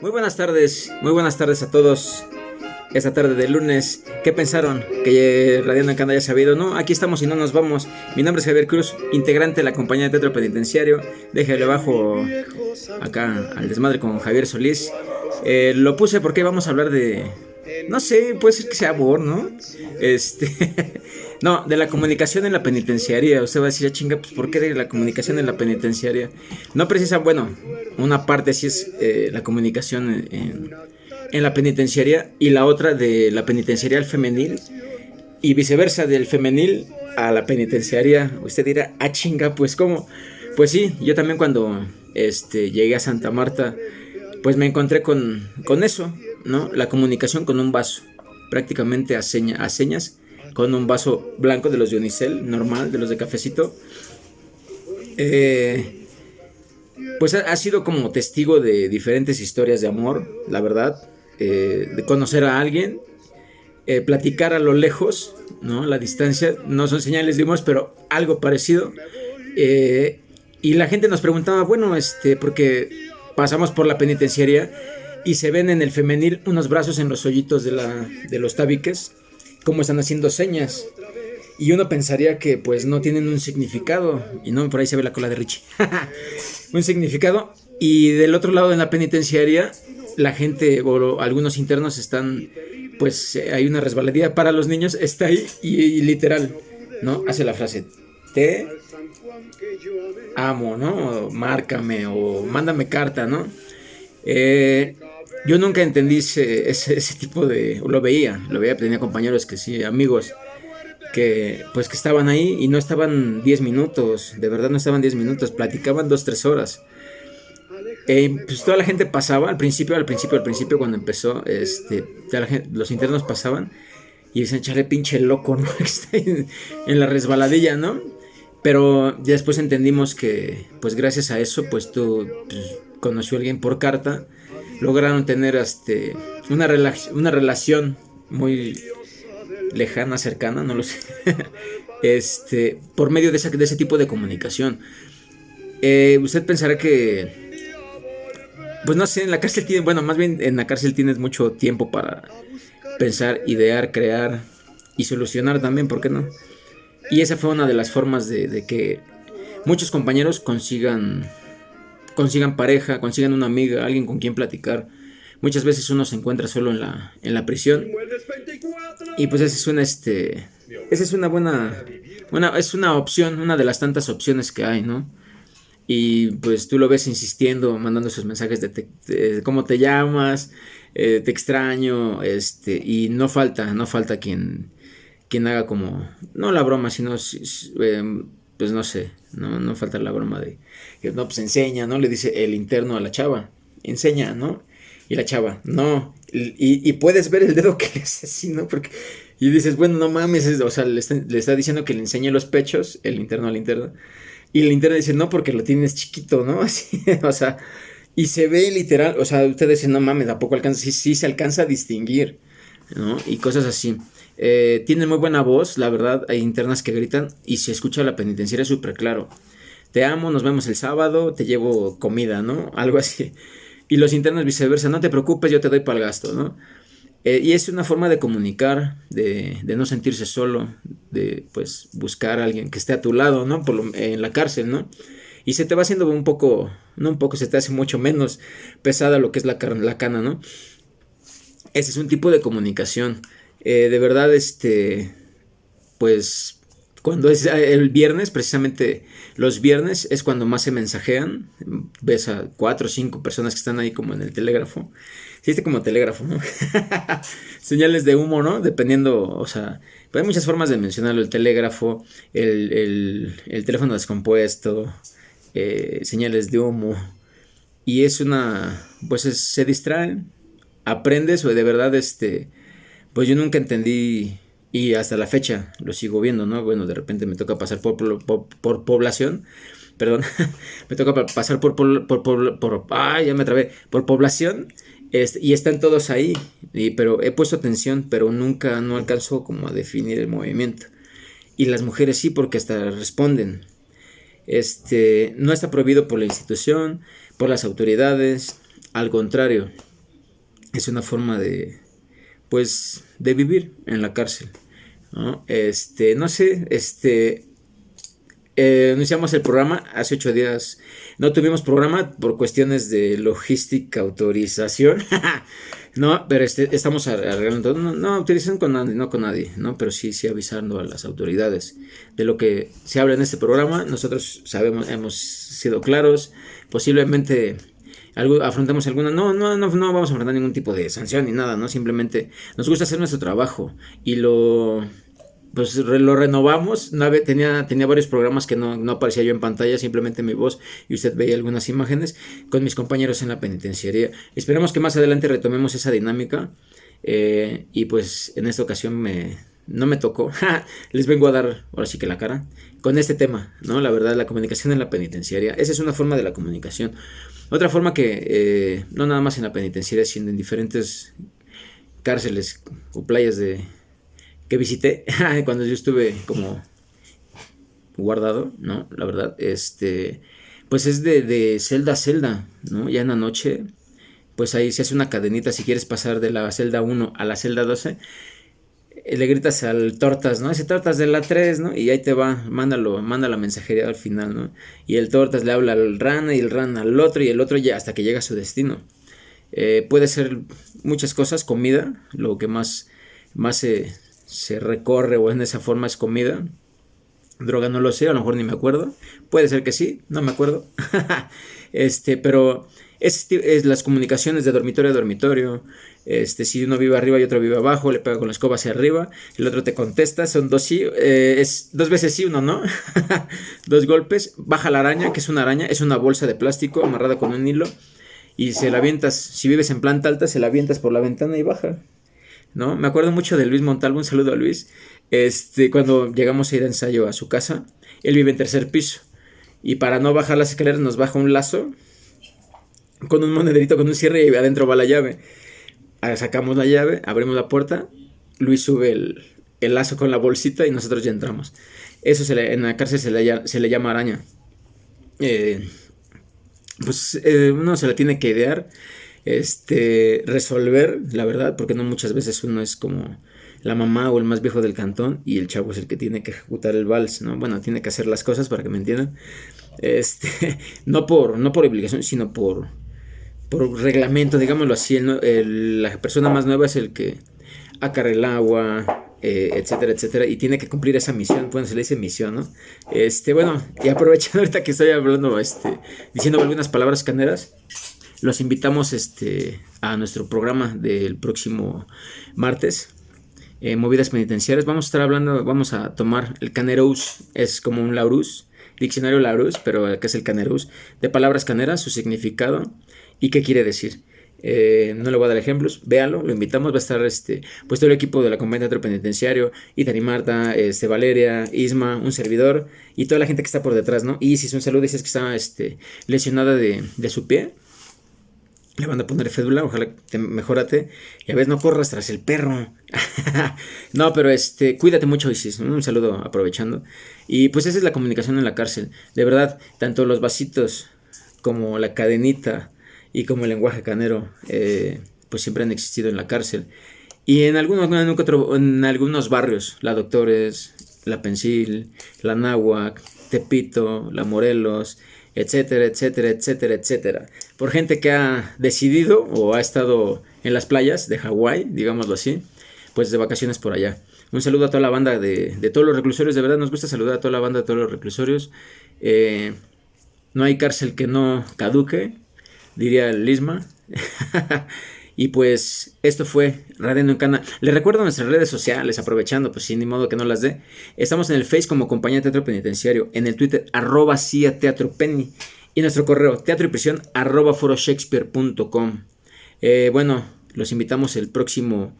Muy buenas tardes, muy buenas tardes a todos. Esta tarde de lunes, ¿qué pensaron? Que Radiando Canda haya sabido. No, aquí estamos y no nos vamos. Mi nombre es Javier Cruz, integrante de la compañía de teatro penitenciario. Déjale abajo acá al desmadre con Javier Solís. Eh, lo puse porque vamos a hablar de. No sé, puede ser que sea amor, ¿no? Este. No, de la comunicación en la penitenciaria. Usted va a decir, ah, chinga, pues ¿por qué de la comunicación en la penitenciaria? No precisa, bueno, una parte sí es eh, la comunicación en, en, la penitenciaria y la otra de la penitenciaria al femenil y viceversa, del femenil a la penitenciaria. Usted dirá, ah, chinga, pues ¿cómo? Pues sí, yo también cuando este, llegué a Santa Marta, pues me encontré con, con eso, ¿no? La comunicación con un vaso, prácticamente a, seña, a señas con un vaso blanco de los de Unicel, normal, de los de cafecito. Eh, pues ha, sido como testigo de diferentes historias de amor, la verdad, eh, de conocer a alguien, eh, platicar a lo lejos, ¿no? La distancia, no son señales de pero algo parecido. y la gente nos preguntaba, bueno, este, porque pasamos por la penitenciaria y se ven en el femenil unos brazos en los hoyitos de, la, de los tabiques cómo están haciendo señas. Y uno pensaría que pues no tienen un significado. Y no, por ahí se ve la cola de Richie. un significado. Y del otro lado en la penitenciaria, la gente o algunos internos están, pues hay una resbaladilla para los niños, está ahí y, literal, ¿no? Hace la frase, te amo, ¿no? márcame o mándame carta, ¿no? Eh, yo nunca entendí ese, ese, tipo de... Lo veía, lo veía, tenía compañeros que sí, amigos, que pues que estaban ahí y no estaban 10 minutos, de verdad no estaban 10 minutos, platicaban 2, 3 horas. Eh, pues toda la gente pasaba, al principio, al principio, al principio cuando empezó, este, los internos pasaban y dicen, chale pinche loco, ¿no? en, la resbaladilla, ¿no? Pero ya después entendimos que, pues gracias a eso, pues tú pues, conoció a alguien por carta lograron tener este, una, una relación muy lejana, cercana, no lo sé, este, por medio de, esa, de ese tipo de comunicación. Eh, usted pensará que, pues no sé, en la cárcel tiene, bueno, más bien en la cárcel tienes mucho tiempo para pensar, idear, crear y solucionar también, ¿por qué no? Y esa fue una de las formas de, de que muchos compañeros consigan consigan pareja, consigan una amiga, alguien con quien platicar. Muchas veces uno se encuentra solo en la, en la prisión. Y pues esa es una, este, esa es una buena, es una opción, una de las tantas opciones que hay, ¿no? Y pues tú lo ves insistiendo, mandando esos mensajes de, cómo te llamas, eh, te extraño, este, y no falta, no falta quien, quien haga como, no la broma, sino eh, pues no sé, no, no falta la broma de que no, pues enseña, ¿no? Le dice el interno a la chava, enseña, ¿no? Y la chava, no. Y, puedes ver el dedo que le hace así, ¿no? Porque, y dices, bueno, no mames, o sea, le está, diciendo que le enseñe los pechos, el interno al interno. Y el interno dice, no, porque lo tienes chiquito, ¿no? Así, o sea, y se ve literal, o sea, ustedes dicen, no mames, tampoco alcanza, sí, sí se alcanza a distinguir, ¿no? Y cosas así. Eh, tiene muy buena voz, la verdad, hay internas que gritan y se escucha la penitenciaria súper claro. Te amo, nos vemos el sábado, te llevo comida, ¿no? Algo así. Y los internos viceversa, no te preocupes, yo te doy para el gasto, ¿no? Eh, y es una forma de comunicar, de, no sentirse solo, de pues buscar a alguien que esté a tu lado, ¿no? Por en la cárcel, ¿no? Y se te va haciendo un poco, no un poco, se te hace mucho menos pesada lo que es la, la cana, ¿no? Ese es un tipo de comunicación. Eh, de verdad, este, pues cuando es eh, el viernes, precisamente los viernes es cuando más se mensajean. Ves a cuatro o cinco personas que están ahí como en el telégrafo. Existe como telégrafo, ¿no? Señales de humo, ¿no? Dependiendo, o sea, hay muchas formas de mencionarlo. El telégrafo, el, teléfono descompuesto, eh, señales de humo. Y es una, pues se distraen, aprendes o de verdad, este, pues yo nunca entendí y hasta la fecha lo sigo viendo, ¿no? Bueno, de repente me toca pasar por, por, población, perdón, me toca pasar por, por, por, por, ya me trabé, por población, y están todos ahí, pero he puesto atención, pero nunca, no alcanzo como a definir el movimiento. Y las mujeres sí, porque hasta responden. Este, no está prohibido por la institución, por las autoridades, al contrario, es una forma de, pues, de vivir en la cárcel. ¿no? Este, no sé, este, eh, iniciamos el programa hace ocho días. No tuvimos programa por cuestiones de logística, autorización. no, pero este, estamos arreglando. No, no utilicen con nadie, no con nadie, ¿no? Pero sí, sí avisando a las autoridades de lo que se habla en este programa. Nosotros sabemos, hemos sido claros. Posiblemente algo, afrontamos alguna. No, no, no, no vamos a afrontar ningún tipo de sanción ni nada, ¿no? Simplemente nos gusta hacer nuestro trabajo y lo pues lo renovamos. tenía, tenía varios programas que no, no, aparecía yo en pantalla, simplemente mi voz y usted veía algunas imágenes con mis compañeros en la penitenciaría. Esperemos que más adelante retomemos esa dinámica. Eh, y pues en esta ocasión me, no me tocó. Les vengo a dar ahora sí que la cara con este tema, ¿no? La verdad, la comunicación en la penitenciaria. Esa es una forma de la comunicación. Otra forma que eh, no nada más en la penitenciaria, sino en diferentes cárceles o playas de, que visité cuando yo estuve como guardado, ¿no? La verdad, este, pues es de, de celda a celda, ¿no? Ya en la noche, pues ahí se hace una cadenita si quieres pasar de la celda 1 a la celda 12 eh, le gritas al Tortas, ¿no? Ese Tortas de la 3, ¿no? Y ahí te va, mándalo, manda la mensajería al final, ¿no? Y el Tortas le habla al Rana y el Rana al otro y el otro ya hasta que llega a su destino. Eh, puede ser muchas cosas, comida, lo que más, más se, se recorre o en esa forma es comida. Droga no lo sé, a lo mejor ni me acuerdo. Puede ser que sí, no me acuerdo. este, pero es, las comunicaciones de dormitorio a dormitorio. Este, si uno vive arriba y otro vive abajo, le pega con la escoba hacia arriba, el otro te contesta, son dos sí, eh, es dos veces sí, uno no. dos golpes, baja la araña, que es una araña, es una bolsa de plástico amarrada con un hilo. Y se la avientas, si vives en planta alta, se la avientas por la ventana y baja. ¿no? Me acuerdo mucho de Luis Montalvo, un saludo a Luis. Este, cuando llegamos a ir a ensayo a su casa, él vive en tercer piso. Y para no bajar las escaleras nos baja un lazo con un monederito, con un cierre y adentro va la llave. Sacamos la llave, abrimos la puerta, Luis sube el, lazo con la bolsita y nosotros ya entramos. Eso se le, en la cárcel se le, se le llama araña. Eh, pues eh, uno se la tiene que idear este, resolver, la verdad, porque no muchas veces uno es como la mamá o el más viejo del cantón y el chavo es el que tiene que ejecutar el vals, ¿no? Bueno, tiene que hacer las cosas para que me entiendan. Este, no por, no por obligación, sino por, por reglamento, digámoslo así. El, la persona más nueva es el que acarre el agua, eh, etcétera, etcétera, y tiene que cumplir esa misión, bueno, se le dice misión, ¿no? Este, bueno, y aprovechando ahorita que estoy hablando, este, diciendo algunas palabras caneras, los invitamos este, a nuestro programa del próximo martes. Eh, movidas penitenciarias. Vamos a estar hablando, vamos a tomar el canerous, es como un laurus, diccionario laurus, pero que es el canerous, de palabras caneras, su significado y qué quiere decir. Eh, no le voy a dar ejemplos, véalo, lo invitamos, va a estar este, pues todo el equipo de la de Teatro Penitenciario, Itani Marta, este, Valeria, Isma, un servidor y toda la gente que está por detrás, ¿no? Y si un saludo, dices que está este, lesionada de, de su pie, le van a poner fédula, ojalá te mejorate. Y a veces no corras tras el perro. no, pero este, cuídate mucho, Isis. Un saludo aprovechando. Y pues esa es la comunicación en la cárcel. De verdad, tanto los vasitos como la cadenita y como el lenguaje canero, eh, pues siempre han existido en la cárcel. Y en algunos, en, algunos barrios, la Doctores, la Pensil, la Náhuac, Tepito, la Morelos, etcétera, etcétera, etcétera, etcétera. Por gente que ha decidido o ha estado en las playas de Hawái, digámoslo así, pues de vacaciones por allá. Un saludo a toda la banda de, todos los reclusorios, de verdad nos gusta saludar a toda la banda de todos los reclusorios. Eh, no hay cárcel que no caduque, diría Lisma. Y pues esto fue Radio en Cana. Les recuerdo nuestras redes sociales, aprovechando, pues sin ni modo que no las dé. Estamos en el Face como Compañía Teatro Penitenciario, en el Twitter arroba CIA Teatro Penny y nuestro correo teatro y prisión arroba foroshakespeare.com. Eh, bueno, los invitamos el próximo...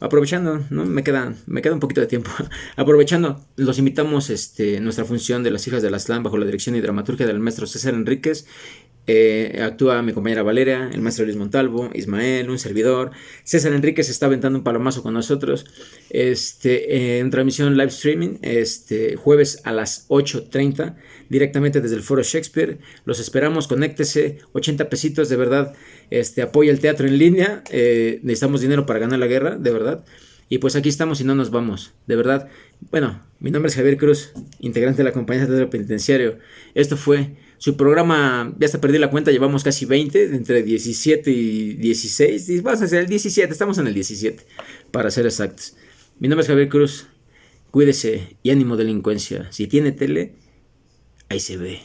Aprovechando, ¿no? Me queda, me queda un poquito de tiempo. Aprovechando, los invitamos este, nuestra función de las hijas de la SLAM bajo la dirección y dramaturgia del maestro César Enríquez Eh, actúa mi compañera Valeria, el maestro Luis Montalvo, Ismael, un servidor. César Enrique se está aventando un palomazo con nosotros. Este, en transmisión live streaming, este, jueves a las 8.30, directamente desde el Foro Shakespeare. Los esperamos, conéctese, 80 pesitos, de verdad. Este, apoya el teatro en línea. Eh, necesitamos dinero para ganar la guerra, de verdad. Y pues aquí estamos y no nos vamos, de verdad. Bueno, mi nombre es Javier Cruz, integrante de la compañía de teatro penitenciario. Esto fue su programa, ya hasta perdí la cuenta, llevamos casi 20, entre 17 y 16. Vamos a hacer el 17, estamos en el 17, para ser exactos. Mi nombre es Javier Cruz, cuídese y ánimo delincuencia. Si tiene tele, ahí se ve.